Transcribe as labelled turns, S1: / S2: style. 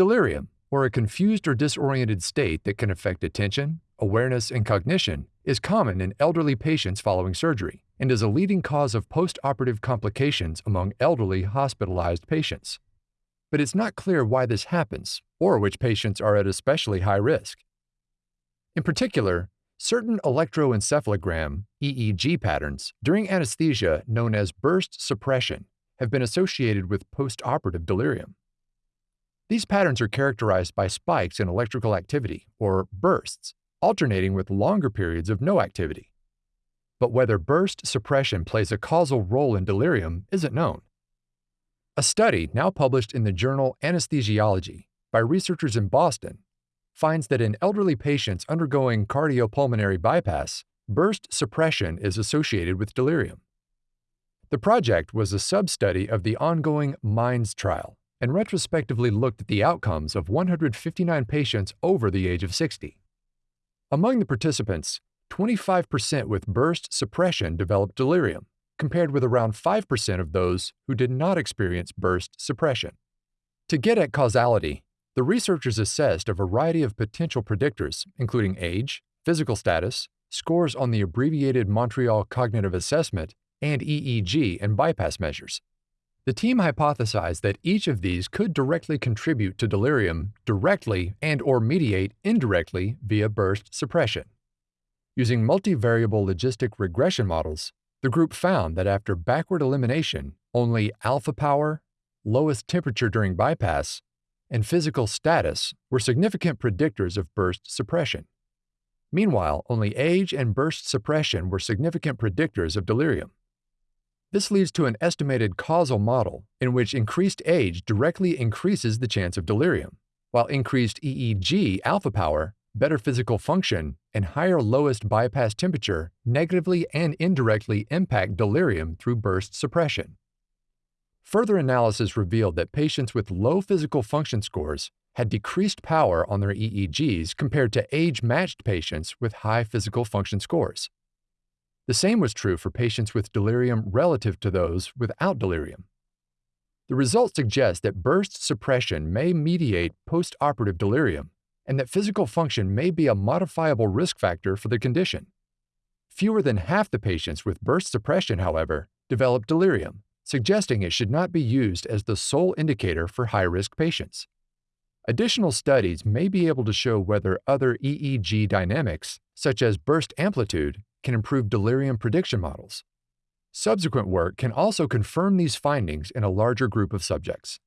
S1: Delirium, or a confused or disoriented state that can affect attention, awareness, and cognition, is common in elderly patients following surgery and is a leading cause of postoperative complications among elderly hospitalized patients. But it's not clear why this happens or which patients are at especially high risk. In particular, certain electroencephalogram EEG patterns during anesthesia known as burst suppression have been associated with postoperative delirium. These patterns are characterized by spikes in electrical activity, or bursts, alternating with longer periods of no activity. But whether burst suppression plays a causal role in delirium isn't known. A study now published in the journal Anesthesiology by researchers in Boston finds that in elderly patients undergoing cardiopulmonary bypass, burst suppression is associated with delirium. The project was a sub-study of the ongoing MINDS trial and retrospectively looked at the outcomes of 159 patients over the age of 60. Among the participants, 25% with burst suppression developed delirium, compared with around 5% of those who did not experience burst suppression. To get at causality, the researchers assessed a variety of potential predictors, including age, physical status, scores on the abbreviated Montreal Cognitive Assessment, and EEG and bypass measures. The team hypothesized that each of these could directly contribute to delirium directly and or mediate indirectly via burst suppression. Using multivariable logistic regression models, the group found that after backward elimination, only alpha power, lowest temperature during bypass, and physical status were significant predictors of burst suppression. Meanwhile, only age and burst suppression were significant predictors of delirium. This leads to an estimated causal model in which increased age directly increases the chance of delirium, while increased EEG alpha power, better physical function, and higher lowest bypass temperature negatively and indirectly impact delirium through burst suppression. Further analysis revealed that patients with low physical function scores had decreased power on their EEGs compared to age-matched patients with high physical function scores. The same was true for patients with delirium relative to those without delirium. The results suggest that burst suppression may mediate postoperative delirium and that physical function may be a modifiable risk factor for the condition. Fewer than half the patients with burst suppression, however, develop delirium, suggesting it should not be used as the sole indicator for high-risk patients. Additional studies may be able to show whether other EEG dynamics, such as burst amplitude, can improve delirium prediction models. Subsequent work can also confirm these findings in a larger group of subjects.